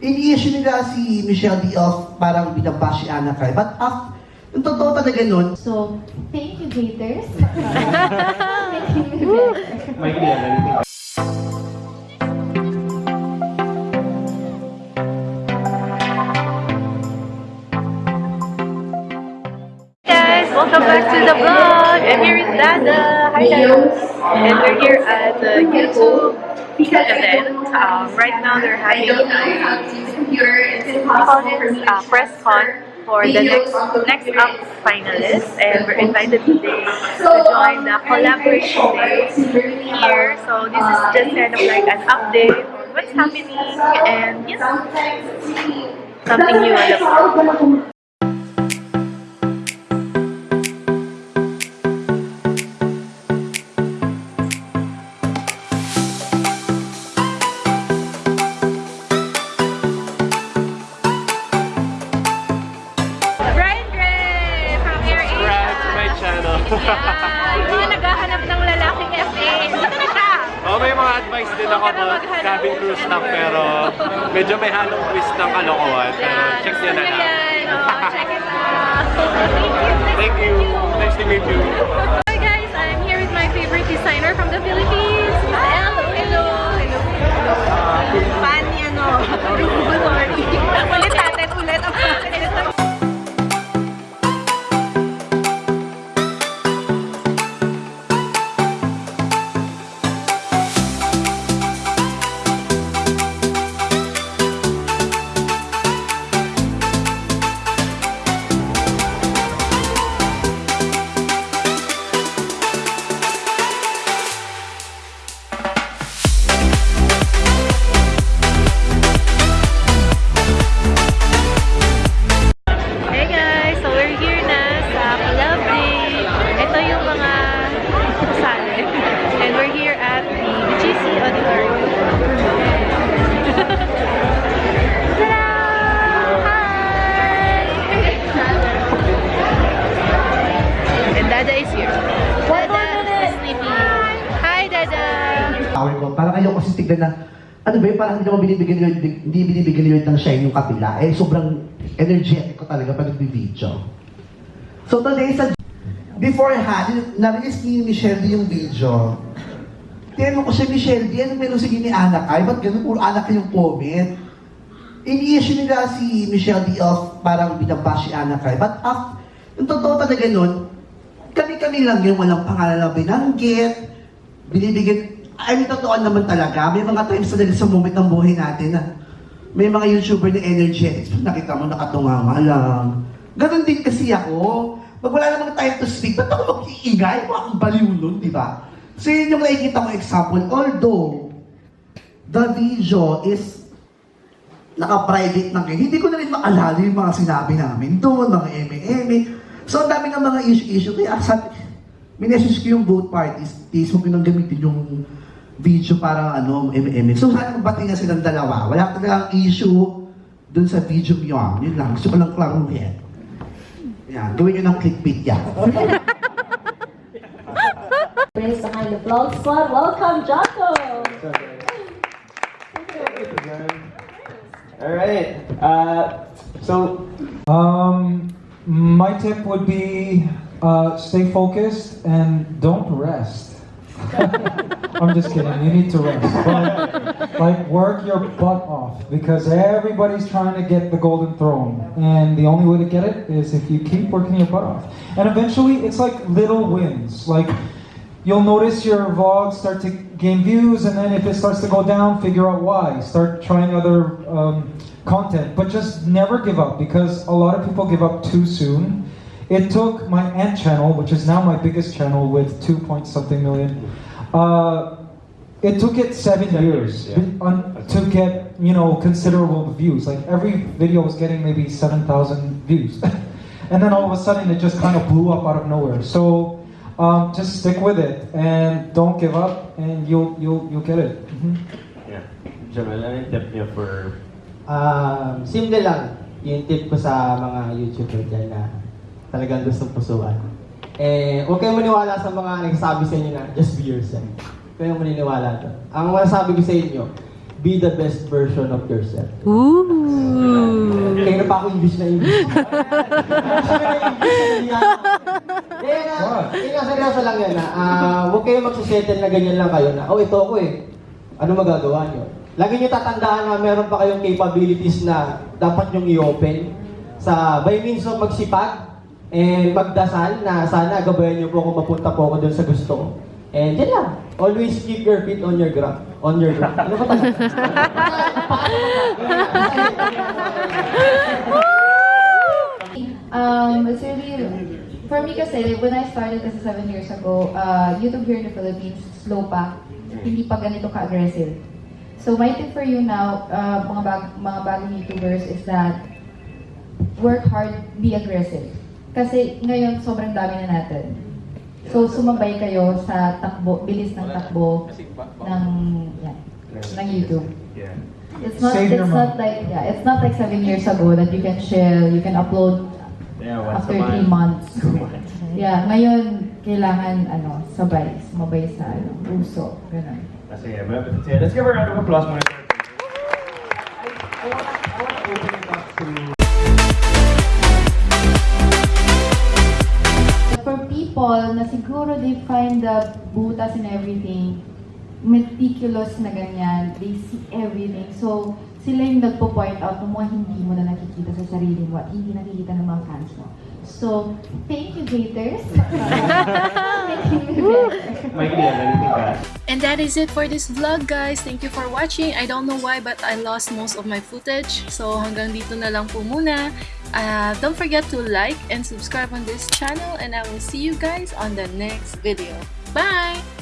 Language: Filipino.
ini-issue nila si Michelle D. of parang binabash si Anna Kai. But af, yung totoo talaga nun, So, thank you, haters. May narinig guys, welcome back to the vlog. I'm here with Dada. Hi guys. And we're here at the YouTube event. Um, right now they're having a uh, press con for the next next up finalists and we're invited today to join the collaboration day here. So this is just kind of like an update on what's happening and you know something new on the yung mga naghahanap ng lalaking FA. Ito na oh, may mga advice din ako about cabin crew stuff pero medyo may halong twist ng kalokohan. Pero check nyo gusto na lang. it out. Thank you. Nice to meet you. Ko, kasi tignan na, ano ba yun, parang hindi naman binibigyan ni Lord, hindi binibigyan ni Lord ng shine yung kapila. Eh, sobrang energetic ko talaga pag nag-video. So today sa beforehand, narinig ni Michelle yung video. Tinanong ko siya, Michelle D, ano meron sige ni Anak ay? Ba't ganun? Puro anak yung comment. Ini-issue nila si Michelle D of parang binabash si Anak ay. But af, yung totoo talaga nun, kami-kami lang yung walang pangalan na binanggit, binibigyan, I mean, totoo naman talaga. May mga times talaga sa moment ng buhay natin na may mga YouTuber na energetics, nakita mo nakatunganga lang. Ganon din kasi ako. Pag wala namang time to speak, ba't ako mag-iingay? Mga akong baliw nun, di ba? So yun yung nakikita ko example. Although, the video is naka-private na kayo. Hindi ko na rin maalala yung mga sinabi namin doon, mga eme-eme. So, ang dami ng mga issue-issue. Kaya sabi, minessage ko yung both parties. Please, huwag nyo nang gamitin yung video para ano, eme-eme. So, sana magbati na silang dalawa. Wala talagang issue doon sa video nyo. Yun lang. Gusto ko lang klaruhin. Yan. Gawin nyo ng clickbait yan. Brace behind the vlog squad. Welcome, Jocko. All right. Uh, so Um, my tip would be uh, stay focused and don't rest. I'm just kidding. You need to rest, but like work your butt off because everybody's trying to get the golden throne, and the only way to get it is if you keep working your butt off. And eventually, it's like little wins. Like you'll notice your vlogs start to gain views, and then if it starts to go down, figure out why. Start trying other um, content, but just never give up because a lot of people give up too soon. It took my ant channel, which is now my biggest channel with two point something million. Uh, it took it seven, years years, yeah. on, to get you know considerable views. Like every video was getting maybe seven thousand views, and then all of a sudden it just kind of blew up out of nowhere. So um, just stick with it and don't give up, and you'll you'll you'll get it. Mhm. Yeah. Jamel, ano yung tip niyo for um, simple lang yung tip ko sa mga YouTuber dyan na talagang gustong pusuan. Eh, huwag kayong maniwala sa mga nagsasabi sa inyo na just be yourself. Huwag kayong maniniwala doon. Ang masasabi ko sa inyo, be the best version of yourself. Ooh. Kaya na pa ako English na English. Kaya nga, kaya nga seryoso lang yan na, ah, huwag kayo magsisettle na ganyan lang kayo na, oh ito ako eh, ano magagawa nyo? Lagi nyo tatandaan na meron pa kayong capabilities na dapat nyong i-open sa by means of magsipag and magdasal na sana gabayan nyo po kung mapunta po ako dun sa gusto ko. And yan lang. Always keep your feet on your ground. On your ground. Ano ba talaga? Um, it's really, for me kasi, when I started kasi seven years ago, uh, YouTube here in the Philippines, slow pa. Hindi pa ganito ka-aggressive. So my tip for you now, uh, mga, bag, mga bagong YouTubers is that work hard, be aggressive. Kasi ngayon, sobrang dami na natin. So sumabay kayo sa takbo, bilis ng takbo ng, yan, ng YouTube. It's not, Save it's not like, yeah, it's not like seven years ago that you can chill, you can upload after three months. Yeah, ngayon, kailangan, ano, sabay, sumabay sa, ano, uso, ganun. Sige, let's give her a round of applause muna. The butas and everything, meticulous na ganyan, they see everything. So, sila yung nagpo-point out ng mga hindi mo na nakikita sa sarili mo at hindi nakikita ng mga fans mo. So, thank you, haters. Anything to add? And that is it for this vlog, guys. Thank you for watching. I don't know why, but I lost most of my footage. So, hanggang dito na lang po muna. Uh, don't forget to like and subscribe on this channel. And I will see you guys on the next video. Bye!